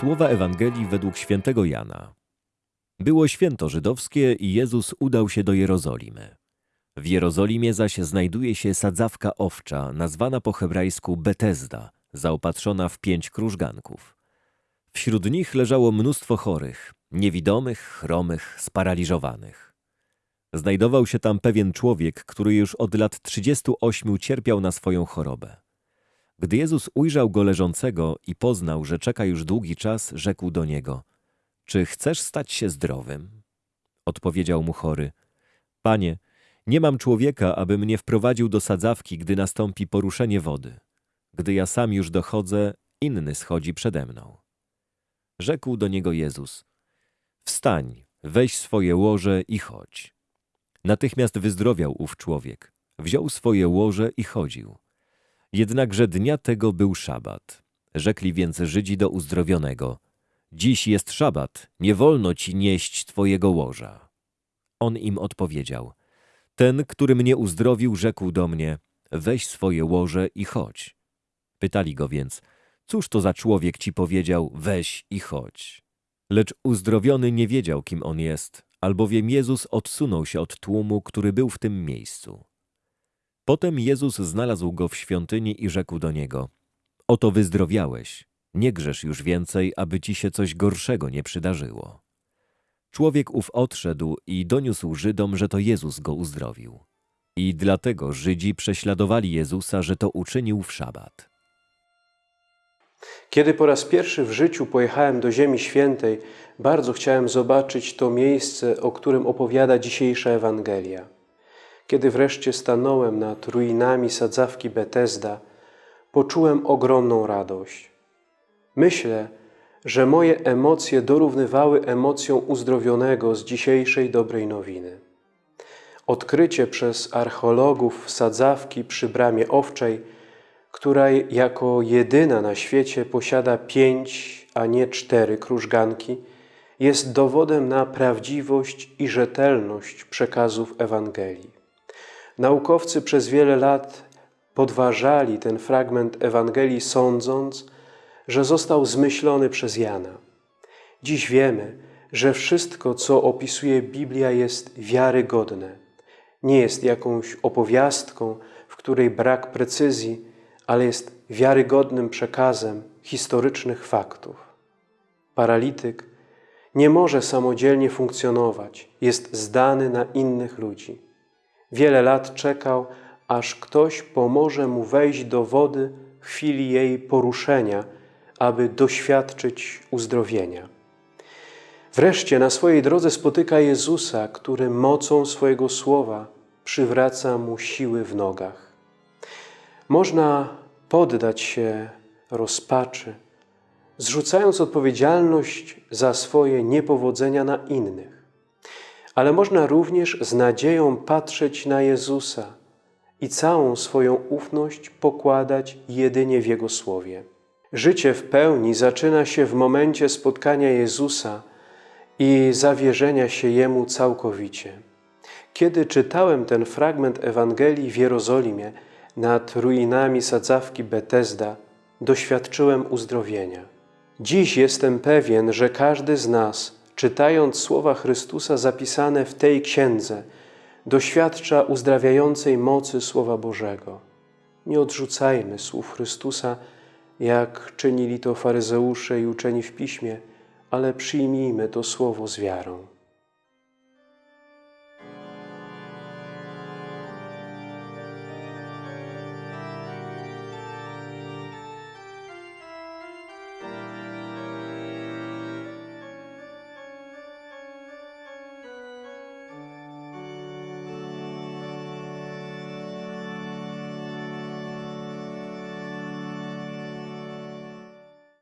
Słowa Ewangelii według świętego Jana. Było święto żydowskie i Jezus udał się do Jerozolimy. W Jerozolimie zaś znajduje się sadzawka owcza, nazwana po hebrajsku Betesda, zaopatrzona w pięć krużganków. Wśród nich leżało mnóstwo chorych, niewidomych, chromych, sparaliżowanych. Znajdował się tam pewien człowiek, który już od lat 38 cierpiał na swoją chorobę. Gdy Jezus ujrzał go leżącego i poznał, że czeka już długi czas, rzekł do niego: Czy chcesz stać się zdrowym? Odpowiedział mu chory: Panie, nie mam człowieka, aby mnie wprowadził do sadzawki, gdy nastąpi poruszenie wody. Gdy ja sam już dochodzę, inny schodzi przede mną. Rzekł do niego Jezus: Wstań, weź swoje łoże i chodź. Natychmiast wyzdrowiał ów człowiek. Wziął swoje łoże i chodził. Jednakże dnia tego był szabat. Rzekli więc Żydzi do uzdrowionego: Dziś jest szabat, nie wolno ci nieść twojego łoża. On im odpowiedział: Ten, który mnie uzdrowił, rzekł do mnie: Weź swoje łoże i chodź. Pytali go więc: Cóż to za człowiek ci powiedział: Weź i chodź? Lecz uzdrowiony nie wiedział, kim on jest, albowiem Jezus odsunął się od tłumu, który był w tym miejscu. Potem Jezus znalazł go w świątyni i rzekł do niego: Oto wyzdrowiałeś, nie grzesz już więcej, aby ci się coś gorszego nie przydarzyło. Człowiek ów odszedł i doniósł Żydom, że to Jezus go uzdrowił. I dlatego Żydzi prześladowali Jezusa, że to uczynił w szabat. Kiedy po raz pierwszy w życiu pojechałem do Ziemi Świętej, bardzo chciałem zobaczyć to miejsce, o którym opowiada dzisiejsza Ewangelia. Kiedy wreszcie stanąłem nad ruinami sadzawki Betesda, poczułem ogromną radość. Myślę, że moje emocje dorównywały emocjom uzdrowionego z dzisiejszej dobrej nowiny. Odkrycie przez archeologów sadzawki przy bramie owczej, która jako jedyna na świecie posiada pięć, a nie cztery krużganki, jest dowodem na prawdziwość i rzetelność przekazów Ewangelii. Naukowcy przez wiele lat podważali ten fragment Ewangelii, sądząc, że został zmyślony przez Jana. Dziś wiemy, że wszystko, co opisuje Biblia, jest wiarygodne. Nie jest jakąś opowiastką, w której brak precyzji, ale jest wiarygodnym przekazem historycznych faktów. Paralityk nie może samodzielnie funkcjonować, jest zdany na innych ludzi. Wiele lat czekał, aż ktoś pomoże mu wejść do wody w chwili jej poruszenia, aby doświadczyć uzdrowienia. Wreszcie na swojej drodze spotyka Jezusa, który mocą swojego słowa przywraca mu siły w nogach. Można poddać się rozpaczy, zrzucając odpowiedzialność za swoje niepowodzenia na innych. Ale można również z nadzieją patrzeć na Jezusa i całą swoją ufność pokładać jedynie w Jego Słowie. Życie w pełni zaczyna się w momencie spotkania Jezusa i zawierzenia się Jemu całkowicie. Kiedy czytałem ten fragment Ewangelii w Jerozolimie nad ruinami sadzawki Betesda, doświadczyłem uzdrowienia. Dziś jestem pewien, że każdy z nas, czytając słowa Chrystusa zapisane w tej księdze, doświadcza uzdrawiającej mocy Słowa Bożego. Nie odrzucajmy słów Chrystusa, jak czynili to faryzeusze i uczeni w Piśmie, ale przyjmijmy to Słowo z wiarą.